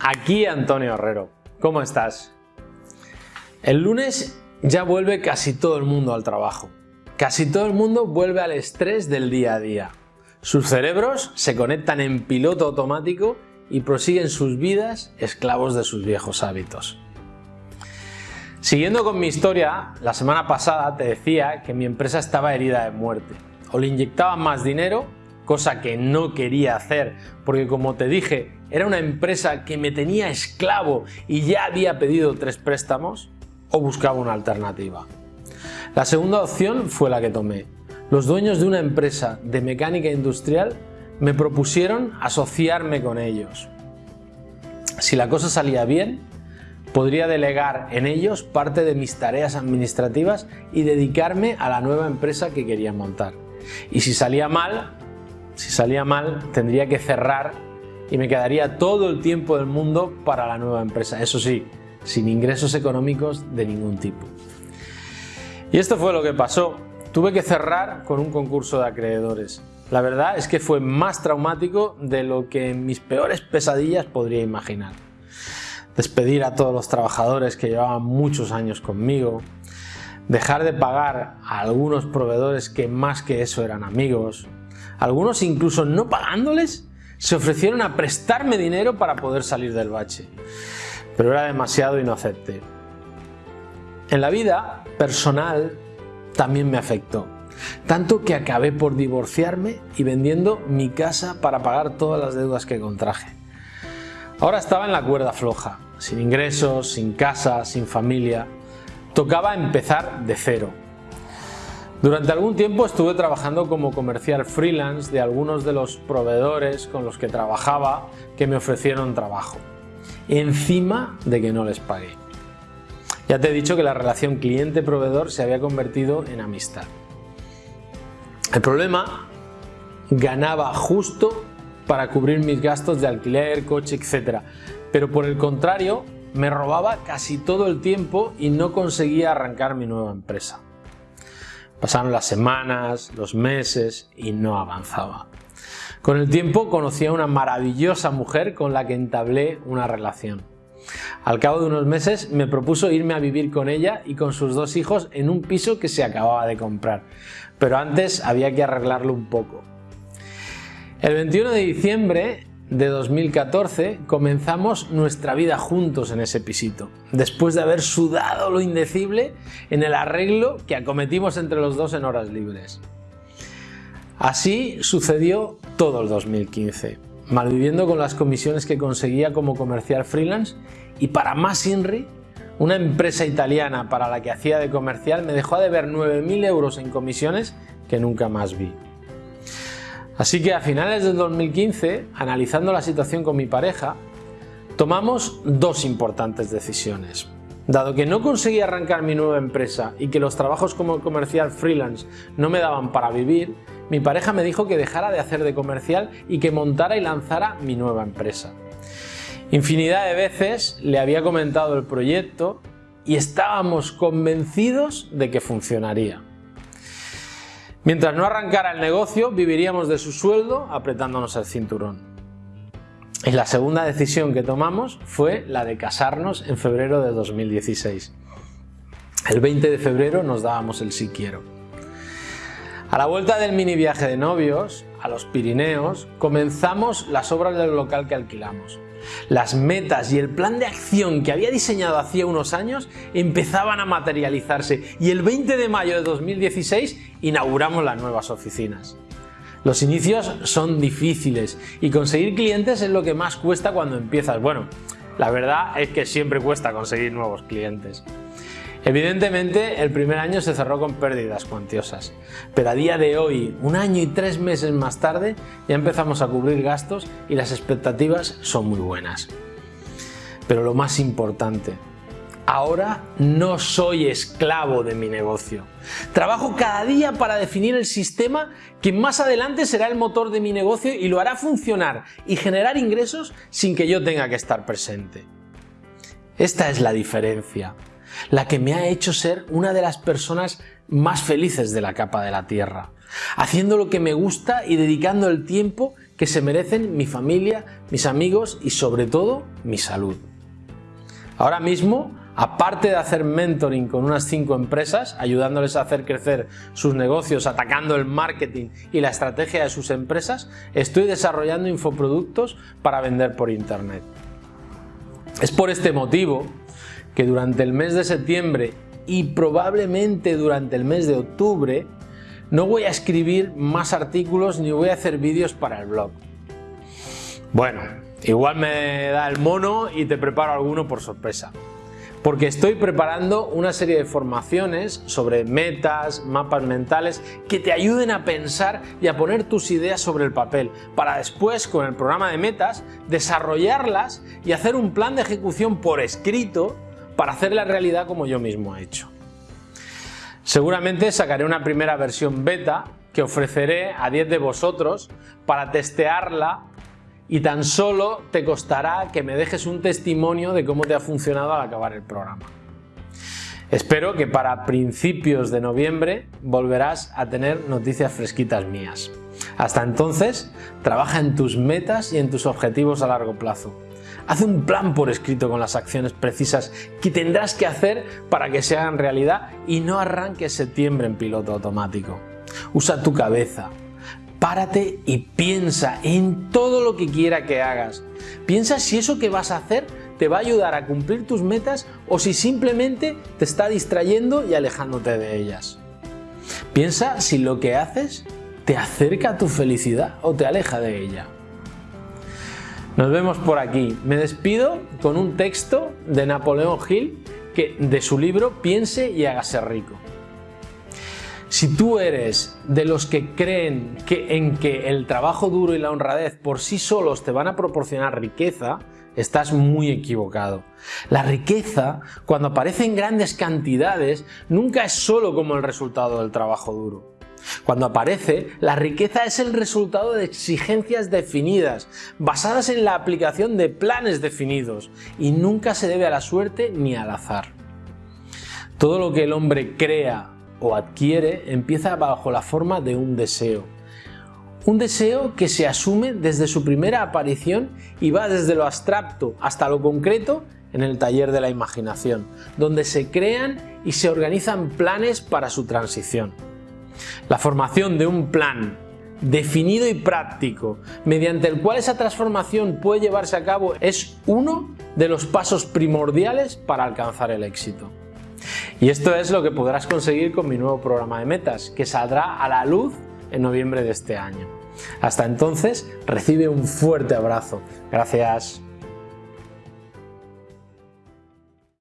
aquí Antonio Herrero. ¿Cómo estás? El lunes ya vuelve casi todo el mundo al trabajo. Casi todo el mundo vuelve al estrés del día a día. Sus cerebros se conectan en piloto automático y prosiguen sus vidas esclavos de sus viejos hábitos. Siguiendo con mi historia, la semana pasada te decía que mi empresa estaba herida de muerte. O le inyectaban más dinero, cosa que no quería hacer, porque como te dije, era una empresa que me tenía esclavo y ya había pedido tres préstamos, o buscaba una alternativa. La segunda opción fue la que tomé. Los dueños de una empresa de mecánica industrial me propusieron asociarme con ellos. Si la cosa salía bien, podría delegar en ellos parte de mis tareas administrativas y dedicarme a la nueva empresa que quería montar. Y si salía mal, si salía mal, tendría que cerrar y me quedaría todo el tiempo del mundo para la nueva empresa. Eso sí, sin ingresos económicos de ningún tipo. Y esto fue lo que pasó. Tuve que cerrar con un concurso de acreedores. La verdad es que fue más traumático de lo que en mis peores pesadillas podría imaginar. Despedir a todos los trabajadores que llevaban muchos años conmigo, dejar de pagar a algunos proveedores que más que eso eran amigos, algunos incluso no pagándoles se ofrecieron a prestarme dinero para poder salir del bache, pero era demasiado y no acepté. En la vida personal también me afectó, tanto que acabé por divorciarme y vendiendo mi casa para pagar todas las deudas que contraje. Ahora estaba en la cuerda floja, sin ingresos, sin casa, sin familia. Tocaba empezar de cero. Durante algún tiempo estuve trabajando como comercial freelance de algunos de los proveedores con los que trabajaba que me ofrecieron trabajo, encima de que no les pagué. Ya te he dicho que la relación cliente-proveedor se había convertido en amistad. El problema ganaba justo para cubrir mis gastos de alquiler, coche, etc. Pero por el contrario, me robaba casi todo el tiempo y no conseguía arrancar mi nueva empresa. Pasaron las semanas, los meses y no avanzaba. Con el tiempo conocí a una maravillosa mujer con la que entablé una relación. Al cabo de unos meses me propuso irme a vivir con ella y con sus dos hijos en un piso que se acababa de comprar, pero antes había que arreglarlo un poco. El 21 de diciembre de 2014 comenzamos nuestra vida juntos en ese pisito, después de haber sudado lo indecible en el arreglo que acometimos entre los dos en horas libres. Así sucedió todo el 2015, malviviendo con las comisiones que conseguía como comercial freelance y para más INRI, una empresa italiana para la que hacía de comercial me dejó de ver 9.000 euros en comisiones que nunca más vi. Así que a finales del 2015, analizando la situación con mi pareja, tomamos dos importantes decisiones. Dado que no conseguía arrancar mi nueva empresa y que los trabajos como comercial freelance no me daban para vivir, mi pareja me dijo que dejara de hacer de comercial y que montara y lanzara mi nueva empresa. Infinidad de veces le había comentado el proyecto y estábamos convencidos de que funcionaría. Mientras no arrancara el negocio, viviríamos de su sueldo apretándonos el cinturón. Y la segunda decisión que tomamos fue la de casarnos en febrero de 2016. El 20 de febrero nos dábamos el sí quiero. A la vuelta del mini viaje de novios, a los Pirineos, comenzamos las obras del local que alquilamos. Las metas y el plan de acción que había diseñado hacía unos años empezaban a materializarse y el 20 de mayo de 2016 inauguramos las nuevas oficinas. Los inicios son difíciles y conseguir clientes es lo que más cuesta cuando empiezas. Bueno, la verdad es que siempre cuesta conseguir nuevos clientes. Evidentemente, el primer año se cerró con pérdidas cuantiosas, pero a día de hoy, un año y tres meses más tarde, ya empezamos a cubrir gastos y las expectativas son muy buenas. Pero lo más importante, ahora no soy esclavo de mi negocio. Trabajo cada día para definir el sistema que más adelante será el motor de mi negocio y lo hará funcionar y generar ingresos sin que yo tenga que estar presente. Esta es la diferencia la que me ha hecho ser una de las personas más felices de la capa de la Tierra, haciendo lo que me gusta y dedicando el tiempo que se merecen mi familia, mis amigos y sobre todo mi salud. Ahora mismo, aparte de hacer mentoring con unas 5 empresas, ayudándoles a hacer crecer sus negocios, atacando el marketing y la estrategia de sus empresas, estoy desarrollando infoproductos para vender por internet. Es por este motivo que durante el mes de septiembre y probablemente durante el mes de octubre no voy a escribir más artículos ni voy a hacer vídeos para el blog. Bueno, igual me da el mono y te preparo alguno por sorpresa. Porque estoy preparando una serie de formaciones sobre metas, mapas mentales que te ayuden a pensar y a poner tus ideas sobre el papel para después con el programa de metas desarrollarlas y hacer un plan de ejecución por escrito para hacer la realidad como yo mismo he hecho. Seguramente sacaré una primera versión beta que ofreceré a 10 de vosotros para testearla y tan solo te costará que me dejes un testimonio de cómo te ha funcionado al acabar el programa. Espero que para principios de noviembre volverás a tener noticias fresquitas mías. Hasta entonces, trabaja en tus metas y en tus objetivos a largo plazo. Haz un plan por escrito con las acciones precisas que tendrás que hacer para que se hagan realidad y no arranques septiembre en piloto automático. Usa tu cabeza, párate y piensa en todo lo que quiera que hagas. Piensa si eso que vas a hacer te va a ayudar a cumplir tus metas o si simplemente te está distrayendo y alejándote de ellas. Piensa si lo que haces te acerca a tu felicidad o te aleja de ella. Nos vemos por aquí. Me despido con un texto de Napoleón Hill que, de su libro Piense y hágase rico. Si tú eres de los que creen que en que el trabajo duro y la honradez por sí solos te van a proporcionar riqueza, estás muy equivocado. La riqueza, cuando aparece en grandes cantidades, nunca es solo como el resultado del trabajo duro. Cuando aparece, la riqueza es el resultado de exigencias definidas, basadas en la aplicación de planes definidos, y nunca se debe a la suerte ni al azar. Todo lo que el hombre crea o adquiere empieza bajo la forma de un deseo. Un deseo que se asume desde su primera aparición y va desde lo abstracto hasta lo concreto en el taller de la imaginación, donde se crean y se organizan planes para su transición. La formación de un plan definido y práctico, mediante el cual esa transformación puede llevarse a cabo, es uno de los pasos primordiales para alcanzar el éxito. Y esto es lo que podrás conseguir con mi nuevo programa de metas, que saldrá a la luz en noviembre de este año. Hasta entonces, recibe un fuerte abrazo. Gracias.